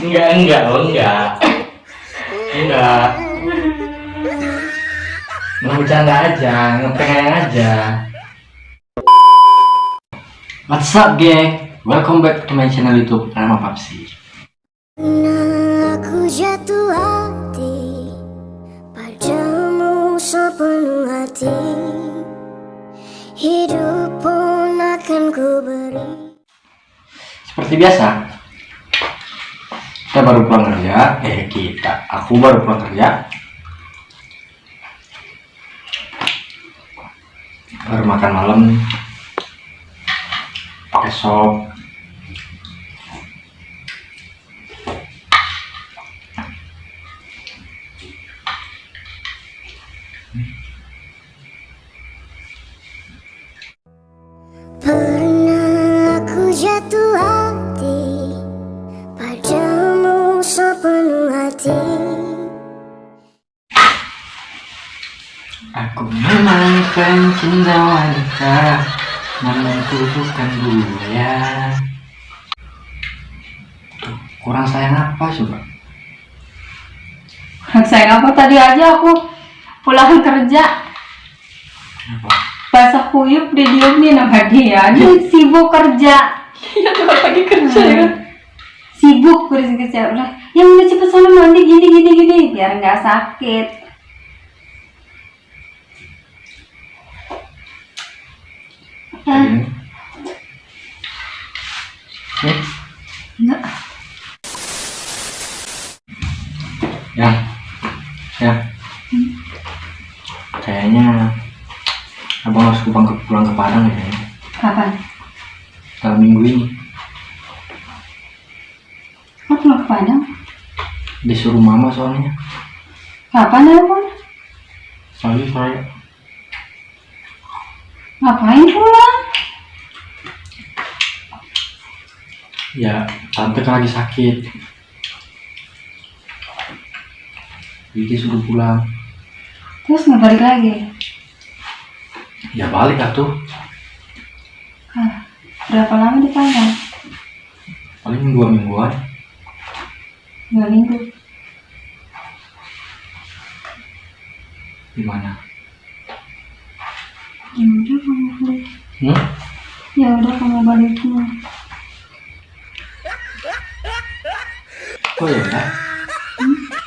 Enggak, enggak, oh enggak. Enggak. Mau bercanda aja, ngepengen aja. What's up, geng? Welcome back to my channel YouTube nama Papsi. Aku jatuh hati Padamu sepenuh hati Hidup pun akan ku beri Seperti biasa, kita baru pulang kerja. Eh, kita. Aku baru pulang kerja. Baru makan malam. Pakai memang pencinta wanita Namun ku bukan buaya Tuh, kurang sayang apa coba? Sayang apa? Tadi aja aku pulang kerja. Apa? basah kuyup dia diemin sama dia dia sibuk kerja. Iya tuh lagi kerja ya. Kan. sibuk kerja kerja. Udah yang udah cepet sana mandi gini gini gini. Biar nggak sakit Enggak. ya, ya. Kayaknya abang harus pulang ke, pulang ke Padang ya kapan dalam minggu ini. Kau pulang ke Padang Disuruh mama soalnya. kapan ya pun Soalnya saya ngapain pulang ya tante kan lagi sakit. Jadi suruh pulang. terus nggak balik lagi Ya balik atuh. Hah, berapa lama di Padang Paling dua mingguan. dua minggu Gimana? ya udah kamu balik Hmm? ya udah kamu balik Oh ya.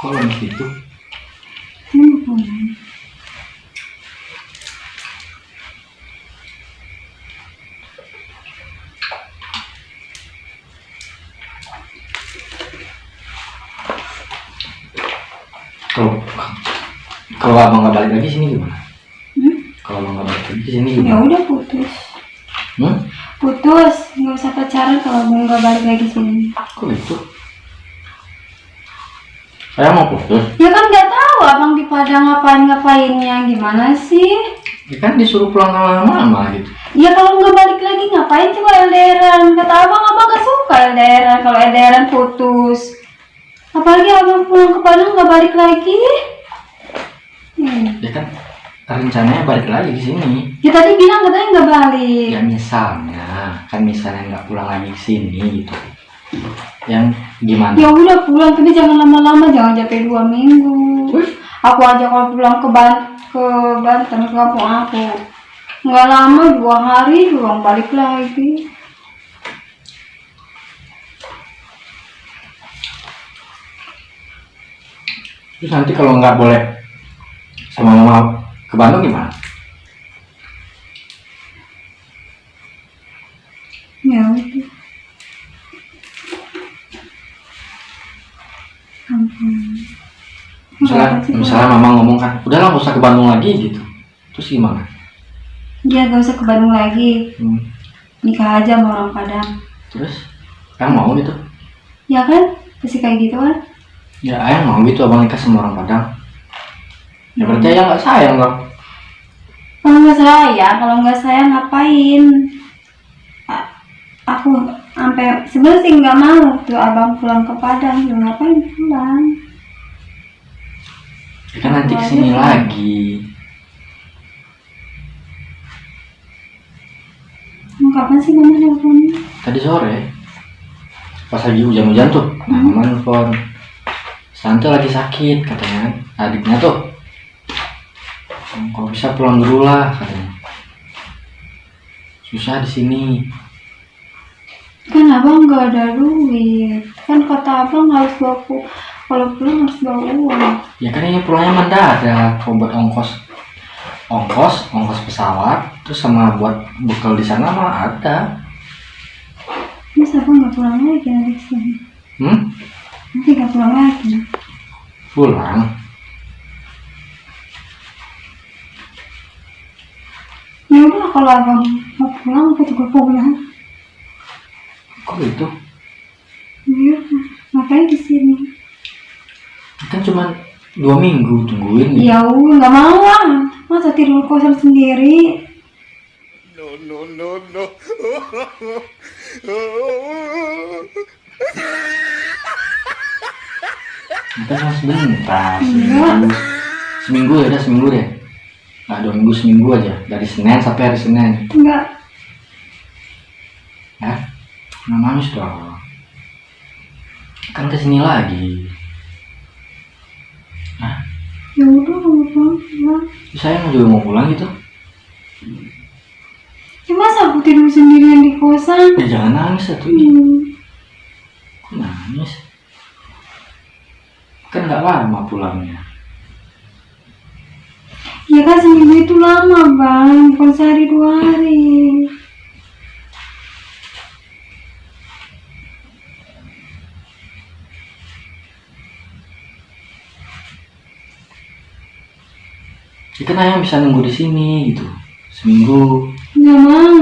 Kok lemes gitu? Kalau kalau abang nggak balik lagi sini gimana? Hmm? Kalau abang nggak balik lagi sini ya gimana? udah putus Hmm? putus nggak usah pacaran kalau mau nggak balik lagi sini Kok gitu? Saya mau putus. ya kan nggak tahu abang di Padang ngapain ngapainnya gimana sih Ya kan disuruh pulang sama mama gitu. ya kalau nggak balik lagi ngapain coba LDRan kata abang abang nggak suka LDRan kalau LDRan putus apalagi abang pulang ke Padang nggak balik lagi hmm. Ya kan rencananya balik lagi ke sini. ya tadi bilang katanya nggak balik Ya misalnya, kan misalnya nggak pulang lagi ke sini gitu. Yang gimana? ya udah pulang. Tapi jangan lama-lama jangan sampai dua minggu. Aku aja kalau pulang ke Ban ke Banten ke kampung aku. Nggak lama dua hari doang balik lagi. Terus nanti kalau nggak boleh sama mama ke Bandung gimana? ya udah Misalnya, apa sih, misalnya mama ngomong kan, udahlah nggak usah ke Bandung lagi gitu. Terus gimana? ya gak usah ke Bandung lagi Hmm. nikah aja sama orang Padang Terus, ayang mau gitu? ya kan pasti kayak gitu kan Ya ayang mau gitu abang nikah sama orang Padang. Ya berarti ayang nggak sayang dong. kalau nggak sayang kalau nggak sayang ngapain A- aku sampai sebenarnya sih nggak mau tuh abang pulang ke Padang ya ngapain pulang Ya kan nanti ke sini lagi. Mau kapan sih mama nelfonnya? Tadi sore. pas lagi hujan-hujan tuh nah mama nelfon Santo lagi sakit katanya kan adiknya tuh kalau bisa pulang dulu lah katanya susah di sini Kan abang nggak ada duit. Kan kata abang harus bawa kalau pulang harus bawa uang. ya kan ini pulangnya mendadak kalau buat ongkos ongkos ongkos pesawat terus sama buat bekal di sana mah ada Mas abang nggak pulang lagi nanti ke sini. hmm Nanti nggak pulang lagi. pulang Ya udah kalau abang mau pulang aku juga pulang. kok gitu Ya udah, ngapain di sini? Kan cuma dua minggu tungguin Ya udah nggak mau lah. Masa tidur kosan sendiri? kan cuma sebentar Enggak. seminggu seminggu ya udah seminggu deh nah dua minggu seminggu aja dari senin sampai hari senin Enggak. ya nggak nangis dong kan ke sini lagi nah Ya udah mau pulang pulang. saya mau juga mau pulang gitu Ya masa aku tidur sendirian di kosan? ya jangan nangis atuh Hmm. kok nangis kan nggak lama pulangnya Ya kan seminggu itu lama bang, bukan sehari dua hari. Ya kan ayah bisa nunggu di sini gitu. Seminggu. Nggak mau,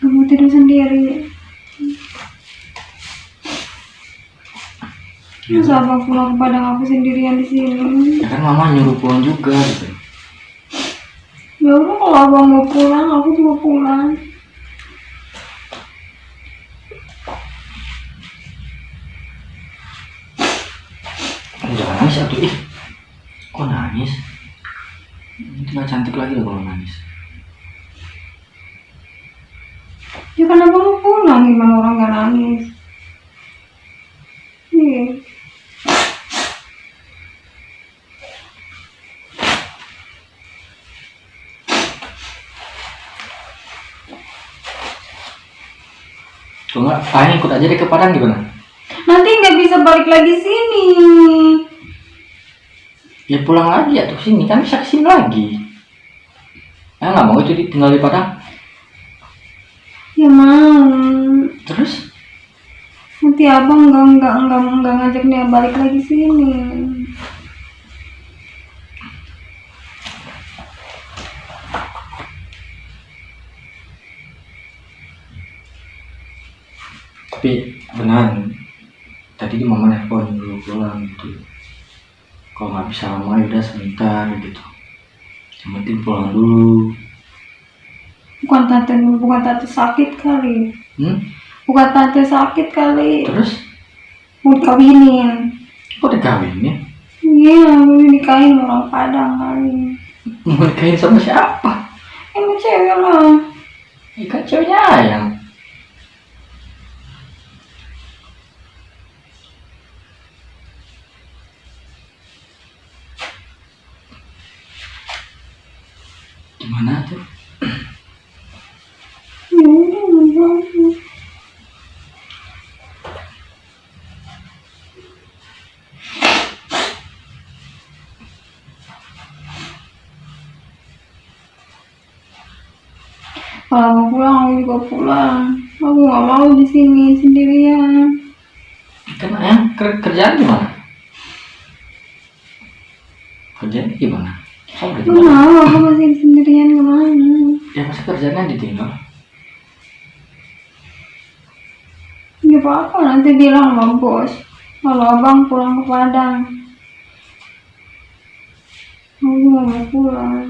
nggak mau tidur sendiri. Masa abang pulang ke Padang aku sendirian di sini? ya kan mama nyuruh pulang juga gitu. Ya udah kalau abang mau pulang, aku juga pulang. Jangan nangis atuh ih kok nangis nggak cantik lagi loh kalau nangis. Ya kan abang mau pulang, gimana orang nggak nangis? Kalau nggak ayah ikut aja deh ke Padang gimana? Nanti nggak bisa balik lagi sini. ya pulang lagi ya tuh sini. Kan bisa ke sini lagi ayah nggak mau itu di- tinggal di Padang Ya mau. terus Nanti abang nggak nggak nggak nggak ngajak dia balik lagi sini. tapi benar tadi mama nelfon dulu pulang gitu kalau nggak bisa lama ya udah sebentar gitu yang penting pulang dulu Bukan tante bukan tante sakit kali. hmm? Bukan tante sakit kali. terus Mau dikawinin. kok dikawinin Iya, mau dinikahin orang Padang kali. mau nikahin sama siapa Emang cewek lah. ikan ceweknya ayam gimana tuh Ya. Kalau mau pulang, aku juga pulang. Aku nggak mau di sini sendirian. kan ayam ker- kerjaan gimana kerjaan gimana kamu tinggal mau, aku masih sendirian nggak mau. ya masa kerjaannya ditinggal Nggak apa-apa, nanti bilang sama bos. Kalau abang pulang ke Padang. Aku juga mau pulang.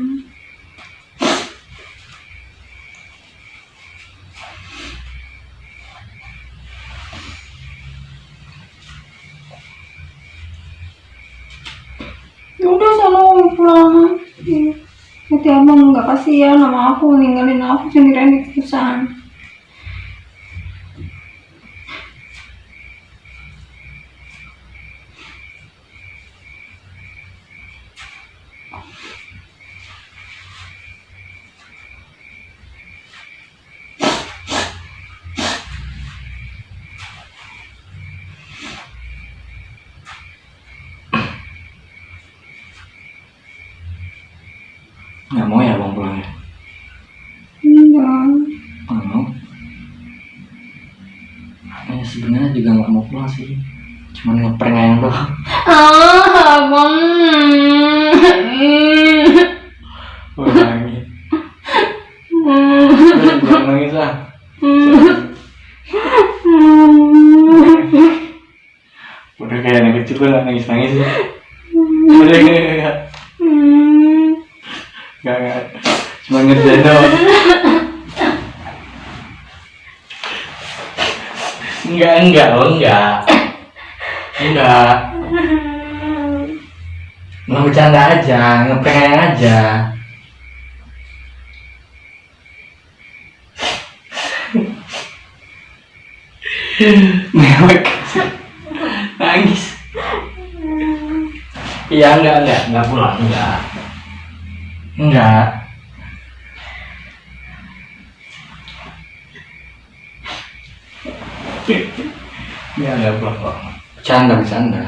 Ya udah sana mau pulang. Nanti abang nggak kasihan sama aku ninggalin aku sendirian di kosan. Nggak mau ya bang pulang ya? Enggak. nggak mau? Ya sebenarnya juga nggak mau pulang sih. Cuman ngeprank ayang doang. Ah, abang. Udah nangis. Jangan nangis ah udah kayak anak kecil tuh nggak nangis nangis sih. Udah kayak nggak nggak cuma ngerjain doang. Enggak enggak oh enggak. Enggak. Nggak bercanda aja ngeprank aja. Mewek. Nangis. Iya enggak enggak. Enggak pulang enggak enggak. Enggak enggak pulang kok bercanda bercanda.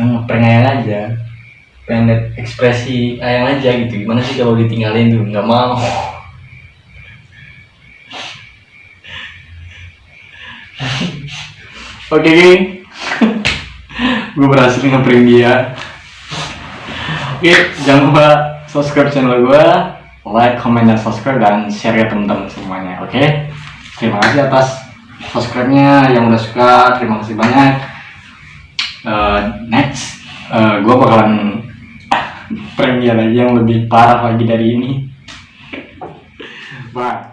Ngeprank ayang aja. Pengen ekspresi ayang aja gitu. Gimana sih kalau ditinggalin tuh? Nggak mau. Oke, geng. gue berhasil ngeprank dia. Oke, jangan lupa subscribe channel gue, like, comment, dan subscribe dan share ke teman-teman semuanya. Oke, terima kasih atas subscribe-nya yang udah suka. Terima kasih banyak. Eh, next, gue bakalan dia lagi yang lebih parah lagi dari ini. Bye.